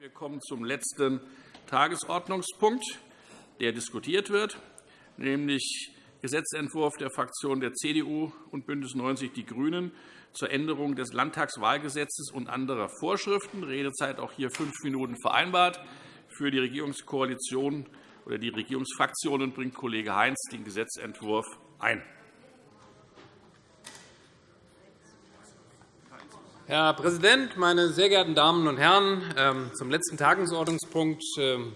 Wir kommen zum letzten Tagesordnungspunkt, der diskutiert wird, nämlich Gesetzentwurf der Fraktionen der CDU und BÜNDNIS 90 die GRÜNEN zur Änderung des Landtagswahlgesetzes und anderer Vorschriften. Redezeit auch hier fünf Minuten vereinbart. Für die Regierungskoalition oder die Regierungsfraktionen bringt Kollege Heinz den Gesetzentwurf ein. Herr Präsident, meine sehr geehrten Damen und Herren! Ähm, zum letzten Tagesordnungspunkt ähm,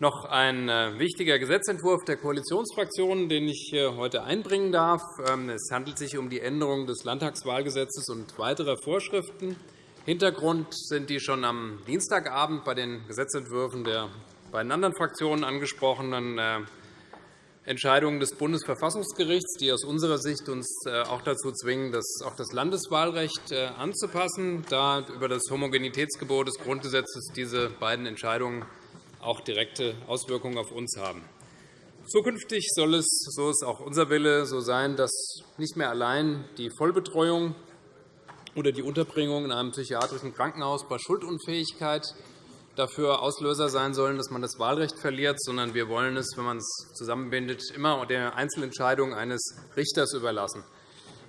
noch ein äh, wichtiger Gesetzentwurf der Koalitionsfraktionen, den ich heute einbringen darf. Ähm, es handelt sich um die Änderung des Landtagswahlgesetzes und weiterer Vorschriften. Hintergrund sind die schon am Dienstagabend bei den Gesetzentwürfen der beiden anderen Fraktionen angesprochenen äh, Entscheidungen des Bundesverfassungsgerichts, die aus unserer Sicht uns äh, auch dazu zwingen, das, auch das Landeswahlrecht äh, anzupassen, da über das Homogenitätsgebot des Grundgesetzes diese beiden Entscheidungen auch direkte Auswirkungen auf uns haben. Zukünftig soll es, so ist auch unser Wille, so sein, dass nicht mehr allein die Vollbetreuung oder die Unterbringung in einem psychiatrischen Krankenhaus bei Schuldunfähigkeit dafür Auslöser sein sollen, dass man das Wahlrecht verliert, sondern wir wollen es, wenn man es zusammenbindet, immer der Einzelentscheidung eines Richters überlassen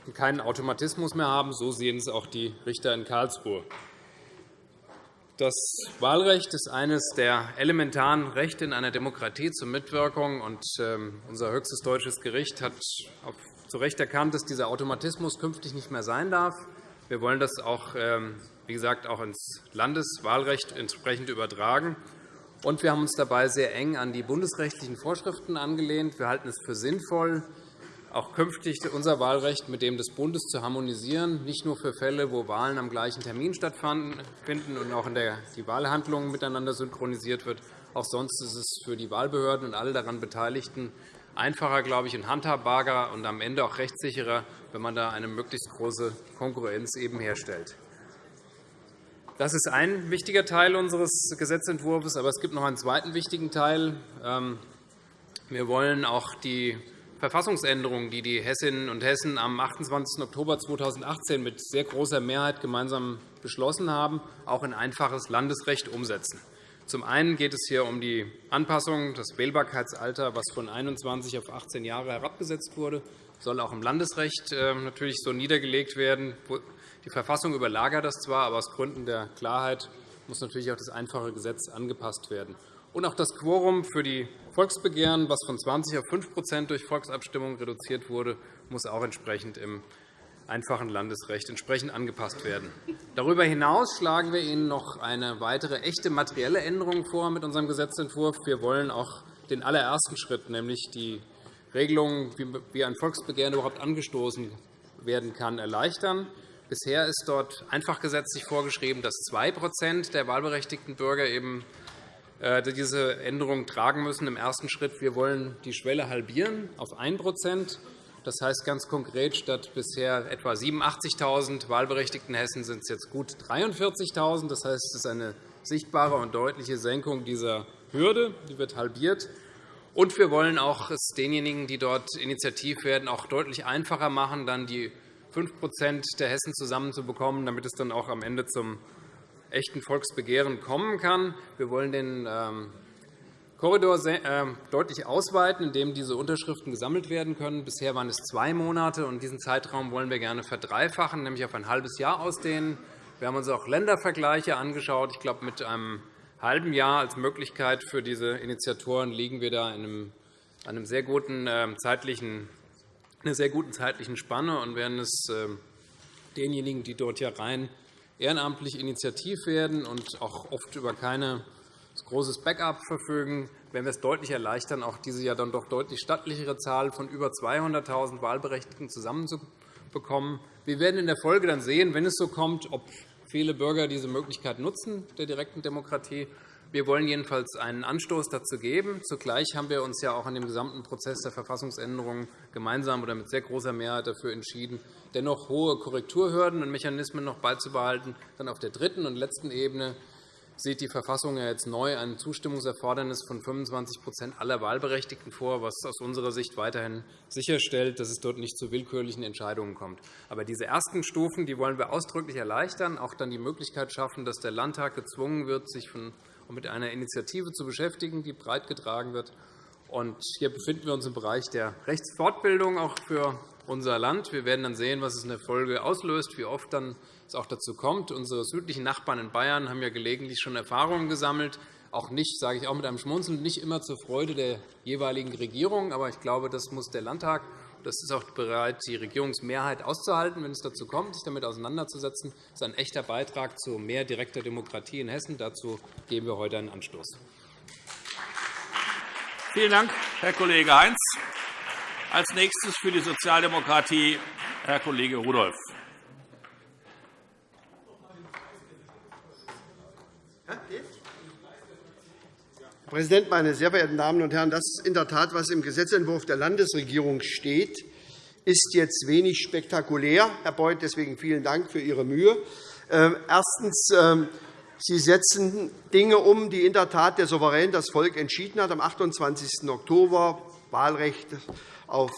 und keinen Automatismus mehr haben. So sehen es auch die Richter in Karlsruhe. Das Wahlrecht ist eines der elementaren Rechte in einer Demokratie zur Mitwirkung. Und ähm, unser höchstes deutsches Gericht hat zu Recht erkannt, dass dieser Automatismus künftig nicht mehr sein darf. Wir wollen das auch ähm, wie gesagt, auch ins Landeswahlrecht entsprechend übertragen. Und wir haben uns dabei sehr eng an die bundesrechtlichen Vorschriften angelehnt. Wir halten es für sinnvoll, auch künftig unser Wahlrecht mit dem des Bundes zu harmonisieren, nicht nur für Fälle, wo Wahlen am gleichen Termin stattfinden und auch in der die Wahlhandlung miteinander synchronisiert wird. Auch sonst ist es für die Wahlbehörden und alle daran Beteiligten einfacher glaube ich, und handhabbarer und am Ende auch rechtssicherer, wenn man da eine möglichst große Konkurrenz eben herstellt. Das ist ein wichtiger Teil unseres Gesetzentwurfs. Aber es gibt noch einen zweiten wichtigen Teil. Ähm, wir wollen auch die Verfassungsänderungen, die die Hessinnen und Hessen am 28. Oktober 2018 mit sehr großer Mehrheit gemeinsam beschlossen haben, auch in einfaches Landesrecht umsetzen. Zum einen geht es hier um die Anpassung des Wählbarkeitsalters, was von 21 auf 18 Jahre herabgesetzt wurde, soll auch im Landesrecht äh, natürlich so niedergelegt werden. Die Verfassung überlagert das zwar, aber aus Gründen der Klarheit muss natürlich auch das einfache Gesetz angepasst werden. Und auch das Quorum für die Volksbegehren, was von 20 auf 5% durch Volksabstimmung reduziert wurde, muss auch entsprechend im einfachen Landesrecht entsprechend angepasst werden. Darüber hinaus schlagen wir Ihnen noch eine weitere echte materielle Änderung vor mit unserem Gesetzentwurf. Wir wollen auch den allerersten Schritt, nämlich die Regelung, wie ein Volksbegehren überhaupt angestoßen werden kann, erleichtern. Bisher ist dort einfach gesetzlich vorgeschrieben, dass 2% der wahlberechtigten Bürger eben äh, diese Änderung tragen müssen im ersten Schritt. Wir wollen die Schwelle halbieren auf 1 Das heißt ganz konkret, statt bisher etwa 87.000 wahlberechtigten Hessen sind es jetzt gut 43.000. Das heißt, es ist eine sichtbare und deutliche Senkung dieser Hürde. Die wird halbiert. Und wir wollen auch es denjenigen, die dort initiativ werden, auch deutlich einfacher machen, dann die 5% der Hessen zusammenzubekommen, damit es dann auch am Ende zum echten Volksbegehren kommen kann. Wir wollen den ähm, Korridor ähm, deutlich ausweiten, in dem diese Unterschriften gesammelt werden können. Bisher waren es zwei Monate, und diesen Zeitraum wollen wir gerne verdreifachen, nämlich auf ein halbes Jahr ausdehnen. Wir haben uns auch Ländervergleiche angeschaut. Ich glaube, mit einem halben Jahr als Möglichkeit für diese Initiatoren liegen wir da in einem sehr guten ähm, zeitlichen einer sehr guten zeitlichen Spanne und werden es ähm, denjenigen, die dort ja rein ehrenamtlich initiativ werden und auch oft über kein großes Backup verfügen, werden wir es deutlich erleichtern, auch diese ja dann doch deutlich stattlichere Zahl von über 200.000 Wahlberechtigten zusammenzubekommen. Wir werden in der Folge dann sehen, wenn es so kommt, ob viele Bürger diese Möglichkeit nutzen der direkten Demokratie wir wollen jedenfalls einen Anstoß dazu geben. Zugleich haben wir uns ja auch in dem gesamten Prozess der Verfassungsänderung gemeinsam oder mit sehr großer Mehrheit dafür entschieden, dennoch hohe Korrekturhürden und Mechanismen noch beizubehalten. Dann auf der dritten und letzten Ebene sieht die Verfassung ja jetzt neu ein Zustimmungserfordernis von 25% aller Wahlberechtigten vor, was aus unserer Sicht weiterhin sicherstellt, dass es dort nicht zu willkürlichen Entscheidungen kommt. Aber diese ersten Stufen die wollen wir ausdrücklich erleichtern, auch dann die Möglichkeit schaffen, dass der Landtag gezwungen wird, sich mit einer Initiative zu beschäftigen, die breit getragen wird. hier befinden wir uns im Bereich der Rechtsfortbildung auch für unser Land. Wir werden dann sehen, was es in der Folge auslöst, wie oft dann es auch dazu kommt. Unsere südlichen Nachbarn in Bayern haben ja gelegentlich schon Erfahrungen gesammelt, auch nicht, sage ich auch mit einem Schmunzeln, nicht immer zur Freude der jeweiligen Regierung. Aber ich glaube, das muss der Landtag, das ist auch bereit, die Regierungsmehrheit auszuhalten, wenn es dazu kommt, sich damit auseinanderzusetzen. Das ist ein echter Beitrag zu mehr direkter Demokratie in Hessen. Dazu geben wir heute einen Anstoß. Vielen Dank, Herr Kollege Heinz. Als nächstes für die Sozialdemokratie Herr Kollege Rudolph. Herr Präsident, meine sehr verehrten Damen und Herren! Das ist in der Tat, was im Gesetzentwurf der Landesregierung steht, ist jetzt wenig spektakulär. Herr Beuth, deswegen vielen Dank für Ihre Mühe. Ähm, erstens. Ähm, Sie setzen Dinge um, die in der Tat der Souverän, das Volk, entschieden hat. Am 28. Oktober Wahlrecht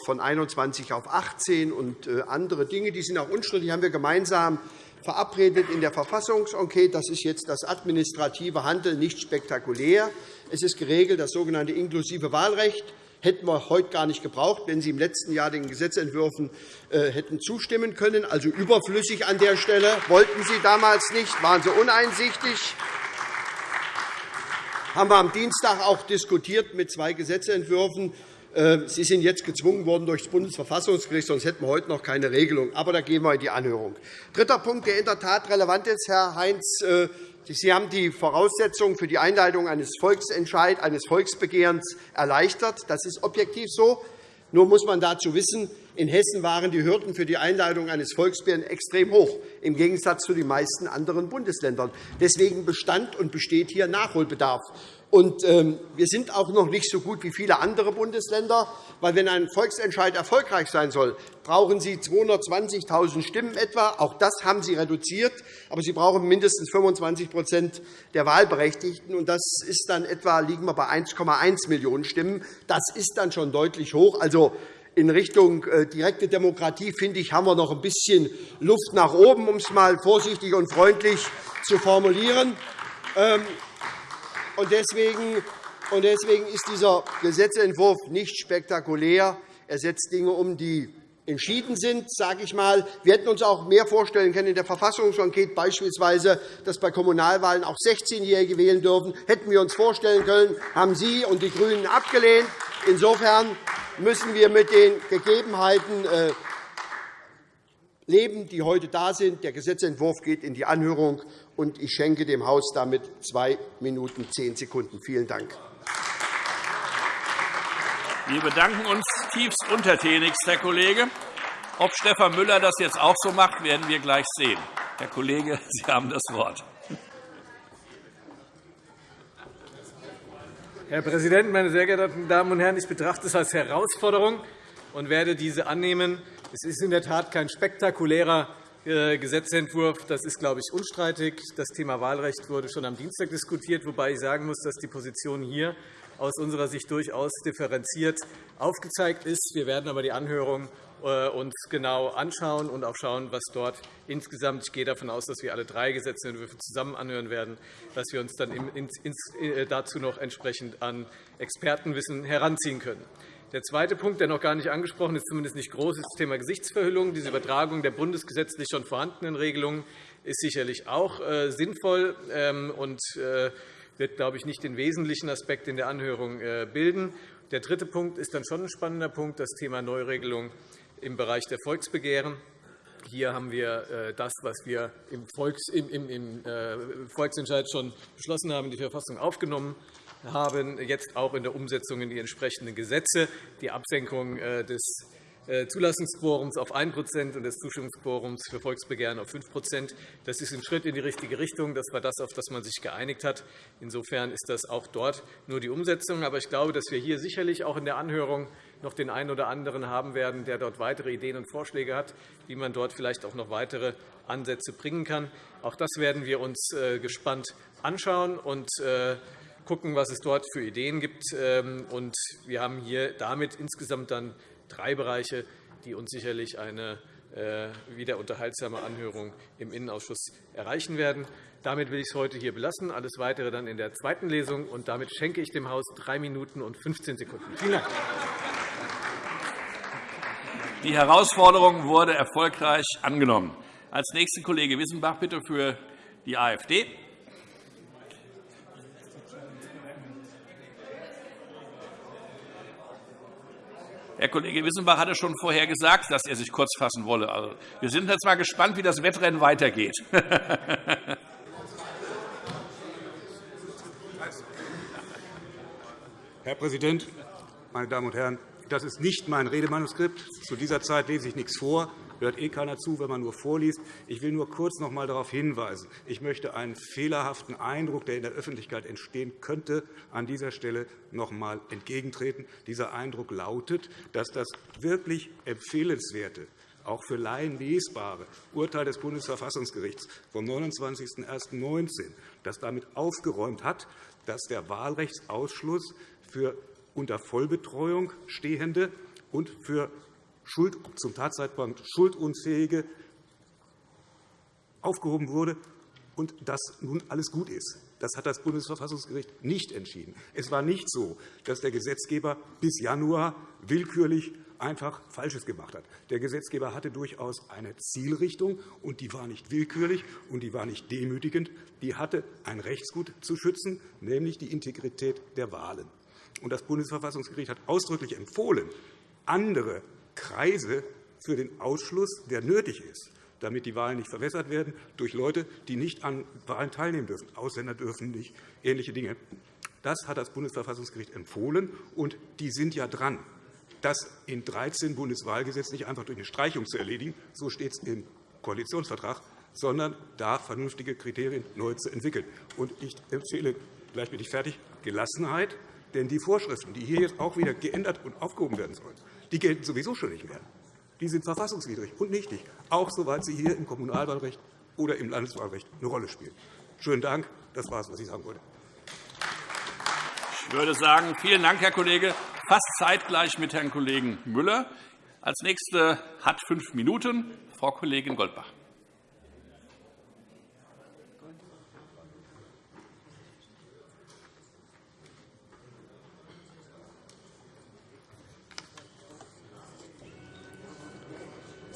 von 21 auf 18 und äh, andere Dinge. Die sind auch unstrittig. Haben wir gemeinsam verabredet in der Verfassungsenquete. Das ist jetzt das administrative Handeln, nicht spektakulär. Es ist geregelt, das sogenannte inklusive Wahlrecht hätten wir heute gar nicht gebraucht, wenn Sie im letzten Jahr den Gesetzentwürfen äh, hätten zustimmen können. Also überflüssig an der Stelle. Wollten Sie damals nicht, waren Sie uneinsichtig haben wir am Dienstag auch diskutiert mit zwei Gesetzentwürfen. Äh, Sie sind jetzt gezwungen worden durch das Bundesverfassungsgericht, sonst hätten wir heute noch keine Regelung. Aber da gehen wir in die Anhörung. Dritter Punkt, der in der Tat relevant ist, Herr Heinz. Äh, Sie haben die Voraussetzungen für die Einleitung eines Volksentscheids, eines Volksbegehrens erleichtert. Das ist objektiv so. Nur muss man dazu wissen, in Hessen waren die Hürden für die Einleitung eines Volksbegehrens extrem hoch, im Gegensatz zu den meisten anderen Bundesländern. Deswegen bestand und besteht hier Nachholbedarf. Und, ähm, wir sind auch noch nicht so gut wie viele andere Bundesländer, weil wenn ein Volksentscheid erfolgreich sein soll, brauchen Sie 220.000 Stimmen etwa. Auch das haben Sie reduziert, aber Sie brauchen mindestens 25% der Wahlberechtigten. Und das ist dann etwa liegen wir bei 1,1 Millionen Stimmen. Das ist dann schon deutlich hoch. Also in Richtung äh, direkte Demokratie, finde ich, haben wir noch ein bisschen Luft nach oben, um es einmal vorsichtig und freundlich zu formulieren. Ähm, und deswegen, ist dieser Gesetzentwurf nicht spektakulär. Er setzt Dinge um, die entschieden sind, sage ich mal. Wir hätten uns auch mehr vorstellen können in der Verfassungsenquete, beispielsweise, dass bei Kommunalwahlen auch 16-Jährige wählen dürfen. Hätten wir uns vorstellen können, haben Sie und die GRÜNEN abgelehnt. Insofern müssen wir mit den Gegebenheiten äh, leben, die heute da sind. Der Gesetzentwurf geht in die Anhörung, und ich schenke dem Haus damit zwei Minuten zehn Sekunden. Vielen Dank. Wir bedanken uns tiefst untertänigst, Herr Kollege. Ob Stefan Müller das jetzt auch so macht, werden wir gleich sehen. Herr Kollege, Sie haben das Wort. Herr Präsident, meine sehr geehrten Damen und Herren! Ich betrachte es als Herausforderung und werde diese annehmen. Es ist in der Tat kein spektakulärer äh, Gesetzentwurf. Das ist, glaube ich, unstreitig. Das Thema Wahlrecht wurde schon am Dienstag diskutiert, wobei ich sagen muss, dass die Position hier aus unserer Sicht durchaus differenziert aufgezeigt ist. Wir werden aber die Anhörung äh, uns genau anschauen und auch schauen, was dort insgesamt – ich gehe davon aus, dass wir alle drei Gesetzentwürfe zusammen anhören werden – dass wir uns dann äh, dazu noch entsprechend an Expertenwissen heranziehen können. Der zweite Punkt, der noch gar nicht angesprochen ist, zumindest nicht groß, ist das Thema Gesichtsverhüllung. Diese Übertragung der bundesgesetzlich schon vorhandenen Regelungen ist sicherlich auch äh, sinnvoll ähm, und wird, glaube ich, nicht den wesentlichen Aspekt in der Anhörung bilden. Der dritte Punkt ist dann schon ein spannender Punkt, das Thema Neuregelung im Bereich der Volksbegehren. Hier haben wir äh, das, was wir im, äh, Volksentscheid schon beschlossen haben, in die Verfassung aufgenommen haben, jetzt auch in der Umsetzung in die entsprechenden Gesetze. Die Absenkung äh, des äh, Zulassungsquorums auf 1% und des Zustimmungsquorums für Volksbegehren auf 5% Das ist ein Schritt in die richtige Richtung. Das war das, auf das man sich geeinigt hat. Insofern ist das auch dort nur die Umsetzung. Aber ich glaube, dass wir hier sicherlich auch in der Anhörung noch den einen oder anderen haben werden, der dort weitere Ideen und Vorschläge hat, wie man dort vielleicht auch noch weitere Ansätze bringen kann. Auch das werden wir uns äh, gespannt anschauen und gucken, was es dort für Ideen gibt. Ähm, wir haben hier damit insgesamt dann drei Bereiche, die uns sicherlich eine wieder unterhaltsame Anhörung im Innenausschuss erreichen werden. Damit will ich es heute hier belassen. Alles Weitere dann in der zweiten Lesung. Und damit schenke ich dem Haus drei Minuten und 15 Sekunden. Vielen Dank. Die Herausforderung wurde erfolgreich angenommen. Als nächster Kollege Wissenbach bitte für die AfD. Herr Kollege Wissenbach hatte schon vorher gesagt, dass er sich kurz fassen wolle. Also, wir sind jetzt mal gespannt, wie das Wettrennen weitergeht. Herr Präsident, meine Damen und Herren! Das ist nicht mein Redemanuskript. Zu dieser Zeit lese ich nichts vor. Hört eh keiner zu, wenn man nur vorliest. Ich will nur kurz noch einmal darauf hinweisen. Ich möchte einen fehlerhaften Eindruck, der in der Öffentlichkeit entstehen könnte, an dieser Stelle noch einmal entgegentreten. Dieser Eindruck lautet, dass das wirklich empfehlenswerte auch für Laien lesbare Urteil des Bundesverfassungsgerichts vom 29.01.19, das damit aufgeräumt hat, dass der Wahlrechtsausschluss für unter Vollbetreuung Stehende und für Schuld, zum Tatzeitpunkt schuldunfähige aufgehoben wurde und dass nun alles gut ist. Das hat das Bundesverfassungsgericht nicht entschieden. Es war nicht so, dass der Gesetzgeber bis Januar willkürlich einfach Falsches gemacht hat. Der Gesetzgeber hatte durchaus eine Zielrichtung, und die war nicht willkürlich und die war nicht demütigend. Die hatte ein Rechtsgut zu schützen, nämlich die Integrität der Wahlen. Das Bundesverfassungsgericht hat ausdrücklich empfohlen, andere Kreise für den Ausschluss, der nötig ist, damit die Wahlen nicht verwässert werden durch Leute, die nicht an Wahlen teilnehmen dürfen. Ausländer dürfen nicht, ähnliche Dinge. Das hat das Bundesverfassungsgericht empfohlen, und die sind ja dran, das in 13 Bundeswahlgesetz nicht einfach durch eine Streichung zu erledigen, so steht es im Koalitionsvertrag, sondern da vernünftige Kriterien neu zu entwickeln. Ich empfehle, gleich bin ich fertig, Gelassenheit, denn die Vorschriften, die hier jetzt auch wieder geändert und aufgehoben werden sollen, die gelten sowieso schon nicht mehr. Die sind verfassungswidrig und nichtig, auch soweit sie hier im Kommunalwahlrecht oder im Landeswahlrecht eine Rolle spielen. Schönen Dank. Das war es, was ich sagen wollte. Ich würde sagen, vielen Dank, Herr Kollege. Fast zeitgleich mit Herrn Kollegen Müller. Als Nächste hat fünf Minuten Frau Kollegin Goldbach.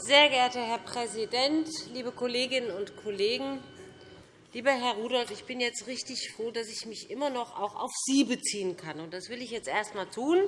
Sehr geehrter Herr Präsident, liebe Kolleginnen und Kollegen! Lieber Herr Rudolph, ich bin jetzt richtig froh, dass ich mich immer noch auch auf Sie beziehen kann. Das will ich jetzt erst einmal tun.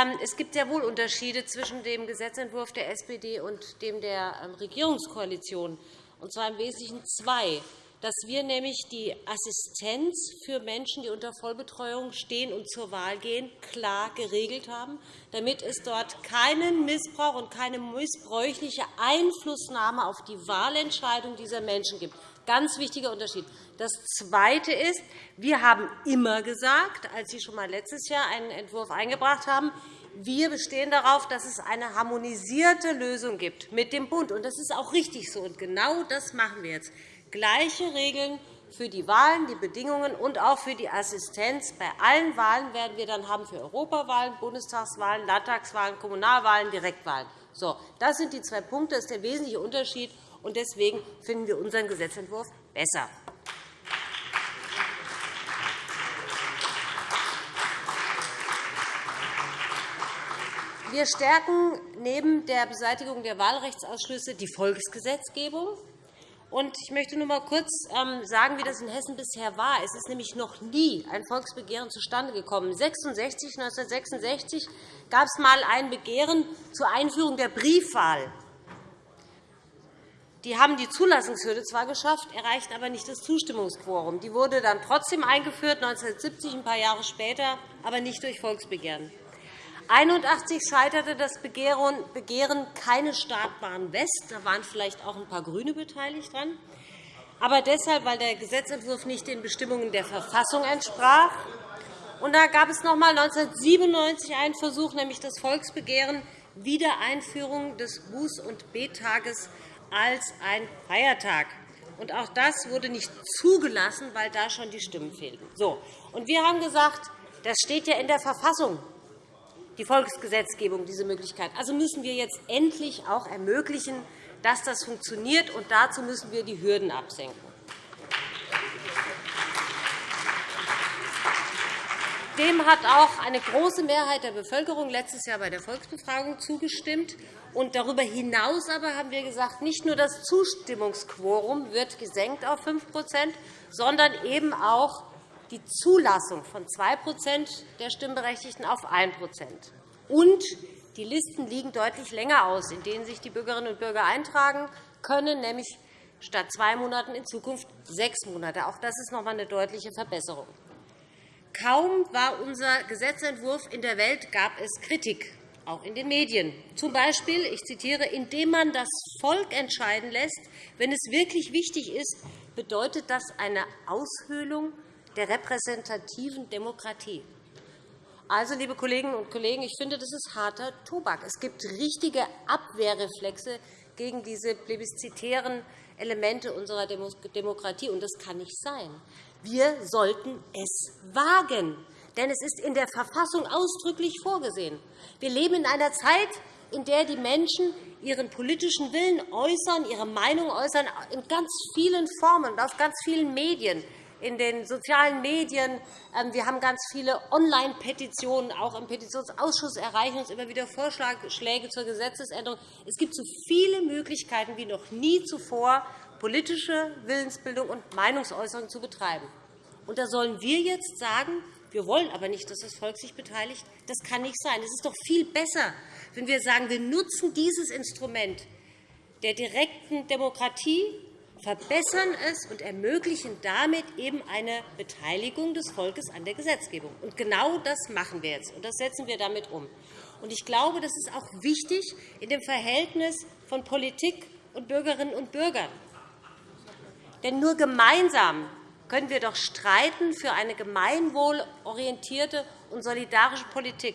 Ähm, es gibt sehr wohl Unterschiede zwischen dem Gesetzentwurf der SPD und dem der ähm, Regierungskoalition, und zwar im Wesentlichen zwei dass wir nämlich die Assistenz für Menschen, die unter Vollbetreuung stehen und zur Wahl gehen, klar geregelt haben, damit es dort keinen Missbrauch und keine missbräuchliche Einflussnahme auf die Wahlentscheidung dieser Menschen gibt. Ganz wichtiger Unterschied. Das Zweite ist, wir haben immer gesagt, als Sie schon einmal letztes Jahr einen Entwurf eingebracht haben, wir bestehen darauf, dass es eine harmonisierte Lösung gibt mit dem Bund. Das ist auch richtig so. Und genau das machen wir jetzt gleiche Regeln für die Wahlen, die Bedingungen und auch für die Assistenz. Bei allen Wahlen werden wir dann haben für Europawahlen, Bundestagswahlen, Landtagswahlen, Kommunalwahlen, Direktwahlen. So, das sind die zwei Punkte. Das ist der wesentliche Unterschied. Und deswegen finden wir unseren Gesetzentwurf besser. Wir stärken neben der Beseitigung der Wahlrechtsausschlüsse die Volksgesetzgebung. Ich möchte nur einmal kurz ähm, sagen, wie das in Hessen bisher war. Es ist nämlich noch nie ein Volksbegehren zustande gekommen. 1966, 1966 gab es einmal ein Begehren zur Einführung der Briefwahl. Die haben die Zulassungshürde zwar geschafft, erreichten aber nicht das Zustimmungsquorum. Die wurde dann trotzdem eingeführt, 1970, ein paar Jahre später, aber nicht durch Volksbegehren. 1981 scheiterte das Begehren keine Startbahn West. Da waren vielleicht auch ein paar GRÜNE beteiligt dran. Aber deshalb, weil der Gesetzentwurf nicht den Bestimmungen der Verfassung entsprach. Und da gab es noch einmal 1997 einen Versuch, nämlich das Volksbegehren Wiedereinführung des Buß- und B-Tages als ein Feiertag. Und auch das wurde nicht zugelassen, weil da schon die Stimmen fehlten. So. Und wir haben gesagt, das steht ja in der Verfassung, die Volksgesetzgebung, diese Möglichkeit. Also müssen wir jetzt endlich auch ermöglichen, dass das funktioniert. Und dazu müssen wir die Hürden absenken. Dem hat auch eine große Mehrheit der Bevölkerung letztes Jahr bei der Volksbefragung zugestimmt. Darüber hinaus aber haben wir gesagt, nicht nur das Zustimmungsquorum wird gesenkt auf 5% sondern eben auch die Zulassung von 2% der Stimmberechtigten auf 1 Und die Listen liegen deutlich länger aus, in denen sich die Bürgerinnen und Bürger eintragen können, nämlich statt zwei Monaten in Zukunft sechs Monate. Auch das ist noch einmal eine deutliche Verbesserung. Kaum war unser Gesetzentwurf in der Welt, gab es Kritik, auch in den Medien. Zum Beispiel, ich zitiere, indem man das Volk entscheiden lässt, wenn es wirklich wichtig ist, bedeutet das eine Aushöhlung der repräsentativen Demokratie. Also, liebe Kolleginnen und Kollegen, ich finde, das ist harter Tobak. Es gibt richtige Abwehrreflexe gegen diese plebiszitären Elemente unserer Demokratie, und das kann nicht sein. Wir sollten es wagen, denn es ist in der Verfassung ausdrücklich vorgesehen. Wir leben in einer Zeit, in der die Menschen ihren politischen Willen äußern, ihre Meinung äußern, in ganz vielen Formen und auf ganz vielen Medien in den sozialen Medien. Ähm, wir haben ganz viele Online-Petitionen. Auch im Petitionsausschuss erreichen uns immer wieder Vorschläge zur Gesetzesänderung. Es gibt so viele Möglichkeiten wie noch nie zuvor, politische Willensbildung und Meinungsäußerung zu betreiben. Und da sollen wir jetzt sagen, wir wollen aber nicht, dass das Volk sich beteiligt. Das kann nicht sein. Es ist doch viel besser, wenn wir sagen, wir nutzen dieses Instrument der direkten Demokratie, verbessern es und ermöglichen damit eben eine Beteiligung des Volkes an der Gesetzgebung. Und genau das machen wir jetzt, und das setzen wir damit um. Und ich glaube, das ist auch wichtig in dem Verhältnis von Politik und Bürgerinnen und Bürgern. Denn nur gemeinsam können wir doch streiten für eine gemeinwohlorientierte und solidarische Politik.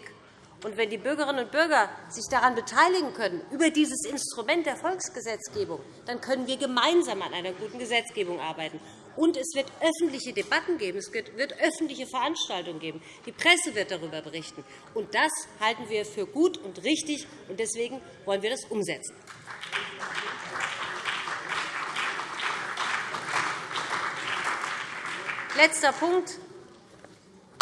Und wenn die Bürgerinnen und Bürger sich daran beteiligen können, über dieses Instrument der Volksgesetzgebung, dann können wir gemeinsam an einer guten Gesetzgebung arbeiten. Und es wird öffentliche Debatten geben, es wird öffentliche Veranstaltungen geben. Die Presse wird darüber berichten. Und das halten wir für gut und richtig, und deswegen wollen wir das umsetzen. Letzter Punkt.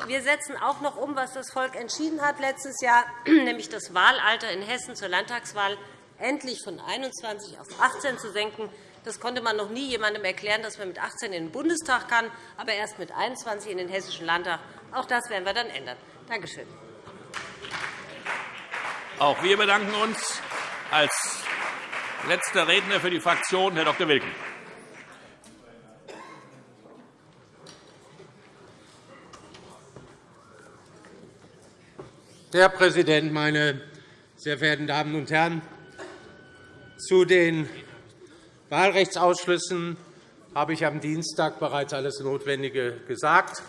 Wir setzen auch noch um, was das Volk entschieden hat letztes Jahr, nämlich das Wahlalter in Hessen zur Landtagswahl endlich von 21 auf 18 zu senken. Das konnte man noch nie jemandem erklären, dass man mit 18 in den Bundestag kann, aber erst mit 21 in den Hessischen Landtag. Auch das werden wir dann ändern. Danke schön. Auch wir bedanken uns. Als letzter Redner für die Fraktion Herr Dr. Wilken. Herr Präsident, meine sehr verehrten Damen und Herren! Zu den Wahlrechtsausschlüssen habe ich am Dienstag bereits alles Notwendige gesagt.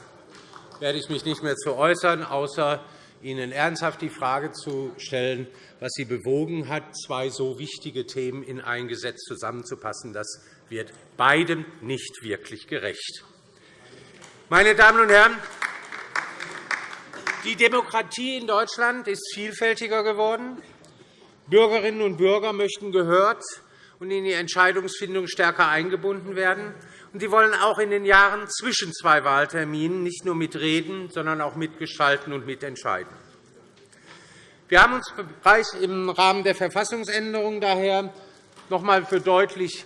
Da werde ich mich nicht mehr zu äußern, außer Ihnen ernsthaft die Frage zu stellen, was Sie bewogen hat, zwei so wichtige Themen in ein Gesetz zusammenzupassen. Das wird beidem nicht wirklich gerecht. Meine Damen und Herren, die Demokratie in Deutschland ist vielfältiger geworden. Bürgerinnen und Bürger möchten gehört und in die Entscheidungsfindung stärker eingebunden werden. Sie wollen auch in den Jahren zwischen zwei Wahlterminen nicht nur mitreden, sondern auch mitgestalten und mitentscheiden. Wir haben uns im Rahmen der Verfassungsänderung daher noch einmal für deutlich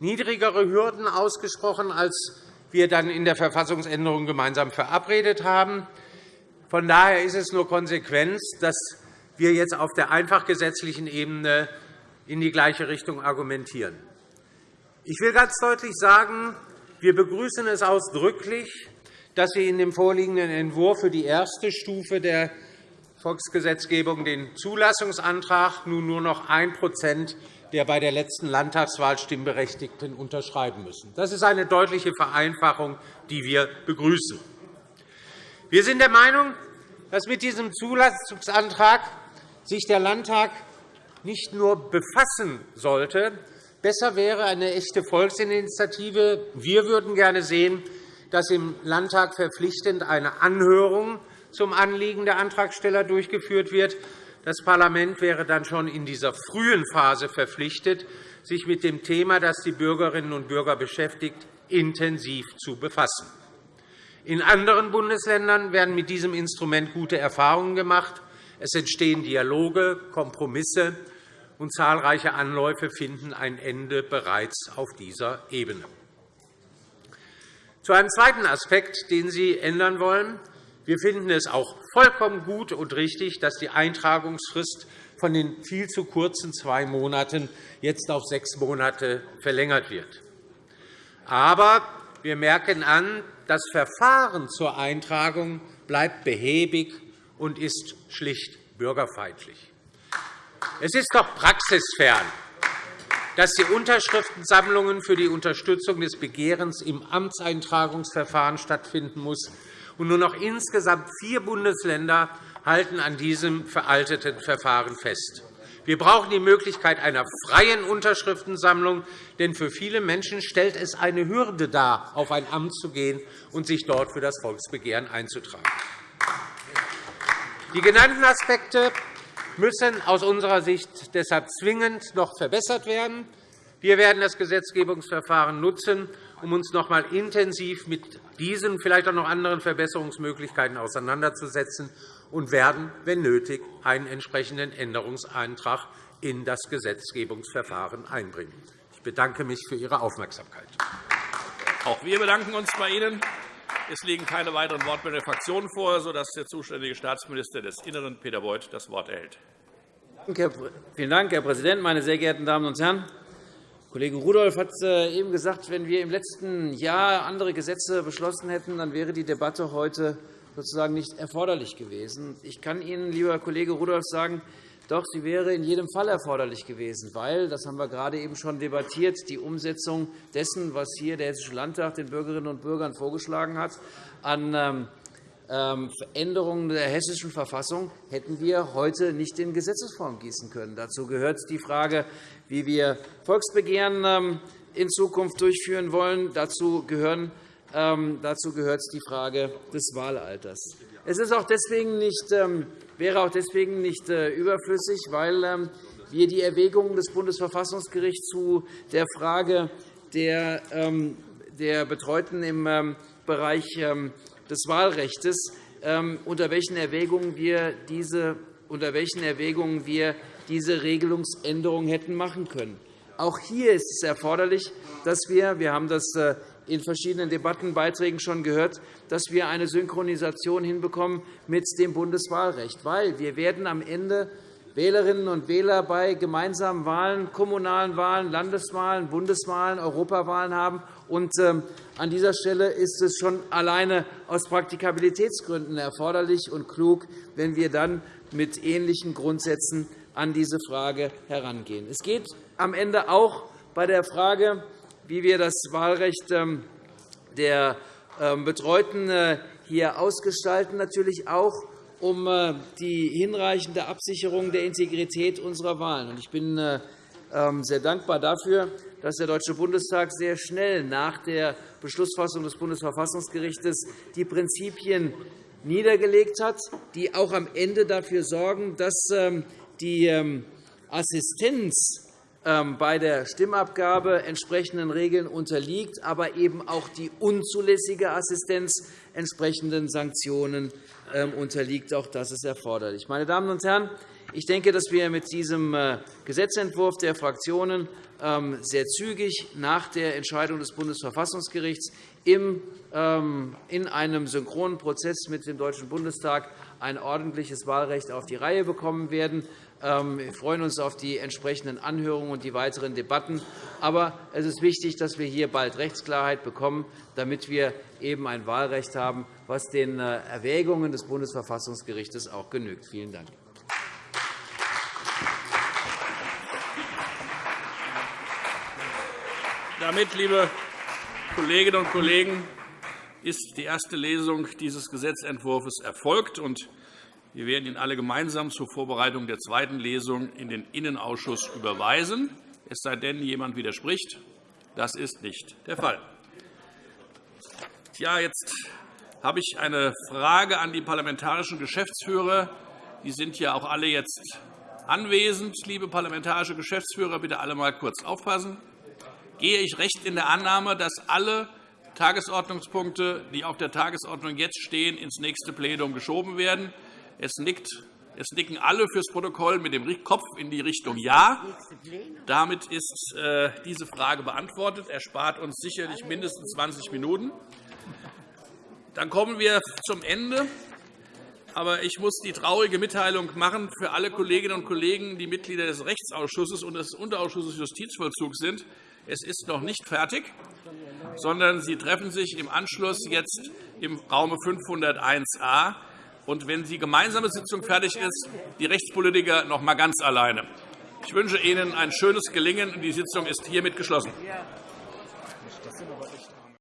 niedrigere Hürden ausgesprochen, als wir dann in der Verfassungsänderung gemeinsam verabredet haben. Von daher ist es nur Konsequenz, dass wir jetzt auf der einfach gesetzlichen Ebene in die gleiche Richtung argumentieren. Ich will ganz deutlich sagen, wir begrüßen es ausdrücklich, dass Sie in dem vorliegenden Entwurf für die erste Stufe der Volksgesetzgebung den Zulassungsantrag nun nur noch 1% der bei der letzten Landtagswahl Stimmberechtigten unterschreiben müssen. Das ist eine deutliche Vereinfachung, die wir begrüßen. Wir sind der Meinung, dass mit diesem Zulassungsantrag sich der Landtag nicht nur befassen sollte, Besser wäre eine echte Volksinitiative. Wir würden gerne sehen, dass im Landtag verpflichtend eine Anhörung zum Anliegen der Antragsteller durchgeführt wird. Das Parlament wäre dann schon in dieser frühen Phase verpflichtet, sich mit dem Thema, das die Bürgerinnen und Bürger beschäftigt, intensiv zu befassen. In anderen Bundesländern werden mit diesem Instrument gute Erfahrungen gemacht. Es entstehen Dialoge, Kompromisse, und zahlreiche Anläufe finden ein Ende bereits auf dieser Ebene. Zu einem zweiten Aspekt, den Sie ändern wollen. Wir finden es auch vollkommen gut und richtig, dass die Eintragungsfrist von den viel zu kurzen zwei Monaten jetzt auf sechs Monate verlängert wird. Aber wir merken an, das Verfahren zur Eintragung bleibt behäbig und ist schlicht bürgerfeindlich. Es ist doch praxisfern, dass die Unterschriftensammlungen für die Unterstützung des Begehrens im Amtseintragungsverfahren stattfinden muss. Und nur noch insgesamt vier Bundesländer halten an diesem veralteten Verfahren fest. Wir brauchen die Möglichkeit einer freien Unterschriftensammlung, denn für viele Menschen stellt es eine Hürde dar, auf ein Amt zu gehen und sich dort für das Volksbegehren einzutragen. Die genannten Aspekte müssen aus unserer Sicht deshalb zwingend noch verbessert werden. Wir werden das Gesetzgebungsverfahren nutzen, um uns noch einmal intensiv mit diesen, vielleicht auch noch anderen Verbesserungsmöglichkeiten auseinanderzusetzen und werden, wenn nötig, einen entsprechenden Änderungsantrag in das Gesetzgebungsverfahren einbringen. Ich bedanke mich für Ihre Aufmerksamkeit. Auch wir bedanken uns bei Ihnen. Es liegen keine weiteren Wortmeldungen der Fraktionen vor, sodass der zuständige Staatsminister des Innern, Peter Beuth, das Wort erhält. Vielen Dank, Herr Präsident, meine sehr geehrten Damen und Herren! Kollege Rudolph hat äh, eben gesagt, wenn wir im letzten Jahr andere Gesetze beschlossen hätten, dann wäre die Debatte heute sozusagen nicht erforderlich gewesen. Ich kann Ihnen, lieber Kollege Rudolph, sagen, doch, sie wäre in jedem Fall erforderlich gewesen, weil, das haben wir gerade eben schon debattiert, die Umsetzung dessen, was hier der Hessische Landtag den Bürgerinnen und Bürgern vorgeschlagen hat, an ähm, ähm, Veränderungen der Hessischen Verfassung hätten wir heute nicht in Gesetzesform gießen können. Dazu gehört die Frage, wie wir Volksbegehren ähm, in Zukunft durchführen wollen. Dazu gehören dazu gehört die Frage des Wahlalters. Es ist auch deswegen nicht, ähm, wäre auch deswegen nicht äh, überflüssig, weil ähm, wir die Erwägungen des Bundesverfassungsgerichts zu der Frage der, der Betreuten im Bereich des Wahlrechts, unter welchen Erwägungen wir diese, unter welchen Erwägungen wir diese Regelungsänderung hätten machen können. Auch hier ist es erforderlich, dass wir, wir haben das äh, in verschiedenen Debattenbeiträgen schon gehört, dass wir eine Synchronisation hinbekommen mit dem Bundeswahlrecht. Weil wir werden am Ende Wählerinnen und Wähler bei gemeinsamen Wahlen, kommunalen Wahlen, Landeswahlen, Bundeswahlen, Europawahlen haben. Und, ähm, an dieser Stelle ist es schon alleine aus Praktikabilitätsgründen erforderlich und klug, wenn wir dann mit ähnlichen Grundsätzen an diese Frage herangehen. Es geht am Ende auch bei der Frage wie wir das Wahlrecht ähm, der ähm, Betreuten äh, hier ausgestalten, natürlich auch um äh, die hinreichende Absicherung der Integrität unserer Wahlen. Ich bin äh, ähm, sehr dankbar dafür, dass der Deutsche Bundestag sehr schnell nach der Beschlussfassung des Bundesverfassungsgerichts die Prinzipien niedergelegt hat, die auch am Ende dafür sorgen, dass die Assistenz bei der Stimmabgabe entsprechenden Regeln unterliegt, aber eben auch die unzulässige Assistenz entsprechenden Sanktionen ähm, unterliegt. Auch das ist erforderlich. Meine Damen und Herren, ich denke, dass wir mit diesem äh, Gesetzentwurf der Fraktionen ähm, sehr zügig nach der Entscheidung des Bundesverfassungsgerichts in einem synchronen Prozess mit dem Deutschen Bundestag ein ordentliches Wahlrecht auf die Reihe bekommen werden. Ähm, wir freuen uns auf die entsprechenden Anhörungen und die weiteren Debatten. Aber es ist wichtig, dass wir hier bald Rechtsklarheit bekommen, damit wir eben ein Wahlrecht haben, das den äh, Erwägungen des Bundesverfassungsgerichts auch genügt. Vielen Dank. Damit, liebe Kolleginnen und Kollegen, ist die erste Lesung dieses Gesetzentwurfs erfolgt. Wir werden ihn alle gemeinsam zur Vorbereitung der zweiten Lesung in den Innenausschuss überweisen. es sei denn, jemand widerspricht. Das ist nicht der Fall. Ja, jetzt habe ich eine Frage an die parlamentarischen Geschäftsführer. Die sind ja auch alle jetzt anwesend. Liebe parlamentarische Geschäftsführer, bitte alle einmal kurz aufpassen. Gehe ich recht in der Annahme, dass alle Tagesordnungspunkte, die auf der Tagesordnung jetzt stehen, ins nächste Plenum geschoben werden? Es nickt es nicken alle fürs Protokoll mit dem Kopf in die Richtung Ja. Damit ist äh, diese Frage beantwortet. Er spart uns sicherlich mindestens 20 Minuten. Dann kommen wir zum Ende. Aber ich muss die traurige Mitteilung machen für alle Kolleginnen und Kollegen, die Mitglieder des Rechtsausschusses und des Unterausschusses Justizvollzug sind. Es ist noch nicht fertig, sondern Sie treffen sich im Anschluss jetzt im Raum 501a. Und wenn die gemeinsame Sitzung fertig ist, die Rechtspolitiker noch einmal ganz alleine. Ich wünsche Ihnen ein schönes Gelingen. Die Sitzung ist hiermit geschlossen.